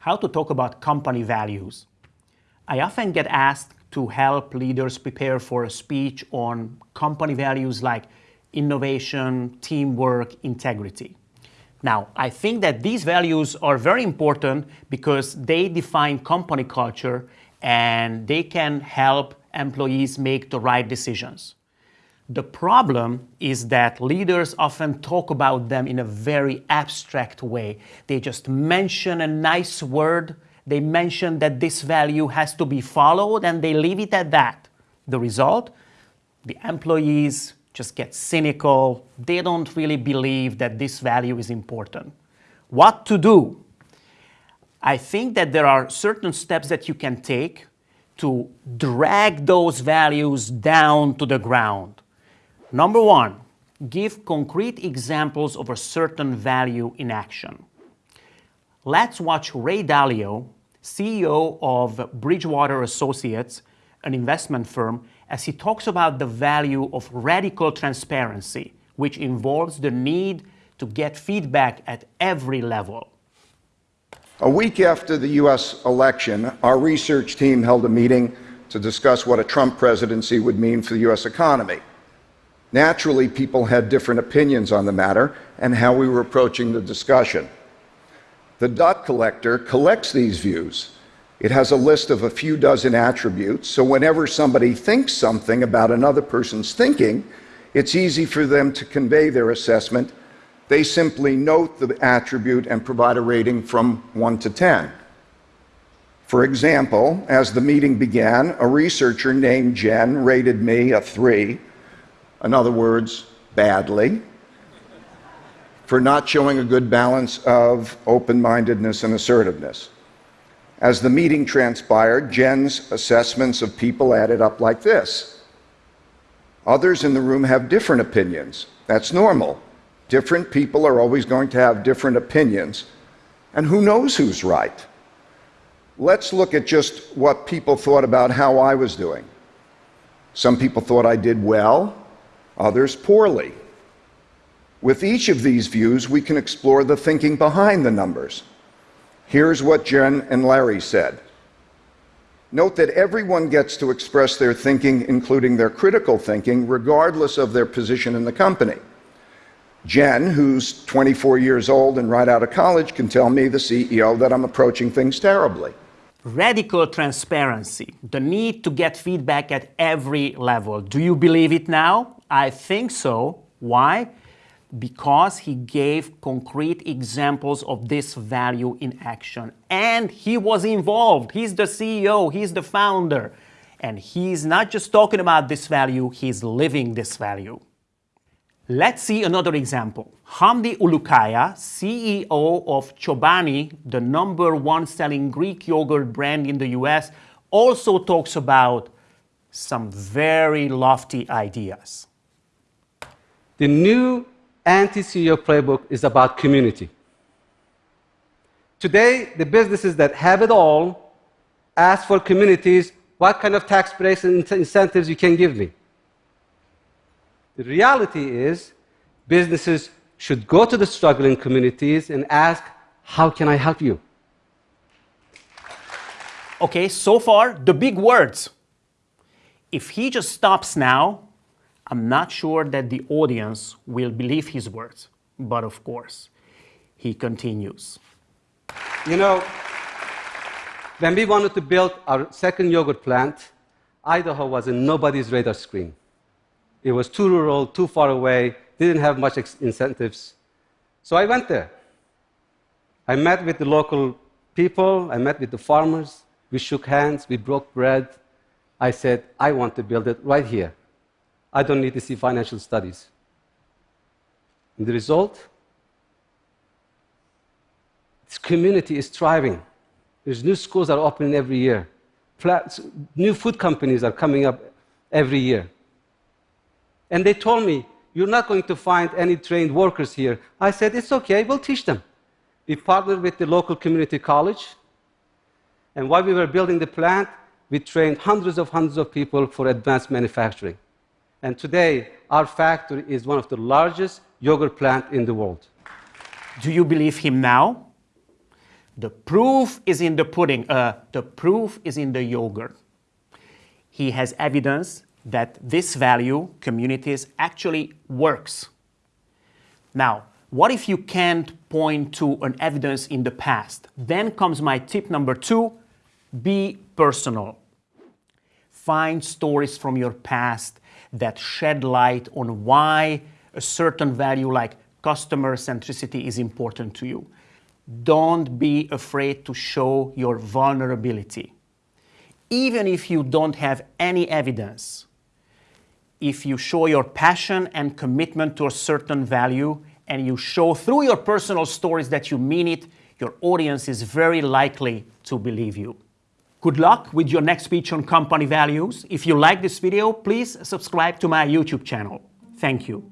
how to talk about company values. I often get asked to help leaders prepare for a speech on company values like innovation, teamwork, integrity. Now, I think that these values are very important because they define company culture and they can help employees make the right decisions. The problem is that leaders often talk about them in a very abstract way. They just mention a nice word, they mention that this value has to be followed, and they leave it at that. The result? The employees just get cynical. They don't really believe that this value is important. What to do? I think that there are certain steps that you can take to drag those values down to the ground. Number one, give concrete examples of a certain value in action. Let's watch Ray Dalio, CEO of Bridgewater Associates, an investment firm, as he talks about the value of radical transparency, which involves the need to get feedback at every level. A week after the U.S. election, our research team held a meeting to discuss what a Trump presidency would mean for the U.S. economy. Naturally, people had different opinions on the matter and how we were approaching the discussion. The dot collector collects these views. It has a list of a few dozen attributes, so whenever somebody thinks something about another person's thinking, it's easy for them to convey their assessment. They simply note the attribute and provide a rating from 1 to 10. For example, as the meeting began, a researcher named Jen rated me a 3 in other words, badly, for not showing a good balance of open mindedness and assertiveness. As the meeting transpired, Jen's assessments of people added up like this. Others in the room have different opinions. That's normal. Different people are always going to have different opinions. And who knows who's right? Let's look at just what people thought about how I was doing. Some people thought I did well, others poorly. With each of these views, we can explore the thinking behind the numbers. Here's what Jen and Larry said. Note that everyone gets to express their thinking, including their critical thinking, regardless of their position in the company. Jen, who's 24 years old and right out of college, can tell me, the CEO, that I'm approaching things terribly. Radical transparency, the need to get feedback at every level. Do you believe it now? I think so. Why? Because he gave concrete examples of this value in action. And he was involved. He's the CEO, he's the founder. And he's not just talking about this value, he's living this value. Let's see another example. Hamdi Ulukaya, CEO of Chobani, the number one selling Greek yogurt brand in the US, also talks about some very lofty ideas. The new anti-CEO playbook is about community. Today, the businesses that have it all ask for communities what kind of tax breaks and incentives you can give me. The reality is, businesses should go to the struggling communities and ask, How can I help you? Okay, so far, the big words. If he just stops now, I'm not sure that the audience will believe his words, but of course, he continues. You know, when we wanted to build our second yogurt plant, Idaho was in nobody's radar screen. It was too rural, too far away, didn't have much incentives. So I went there. I met with the local people, I met with the farmers, we shook hands, we broke bread. I said, I want to build it right here. I don't need to see financial studies. And the result? This community is thriving. There's new schools that are opening every year. New food companies are coming up every year. And they told me, You're not going to find any trained workers here. I said, It's okay, we'll teach them. We partnered with the local community college. And while we were building the plant, we trained hundreds of hundreds of people for advanced manufacturing. And today, our factory is one of the largest yogurt plants in the world. Do you believe him now? The proof is in the pudding. Uh, the proof is in the yogurt. He has evidence that this value, communities, actually works. Now, what if you can't point to an evidence in the past? Then comes my tip number two, be personal. Find stories from your past that shed light on why a certain value like customer centricity is important to you. Don't be afraid to show your vulnerability. Even if you don't have any evidence, if you show your passion and commitment to a certain value and you show through your personal stories that you mean it, your audience is very likely to believe you. Good luck with your next speech on company values. If you like this video, please subscribe to my YouTube channel. Thank you.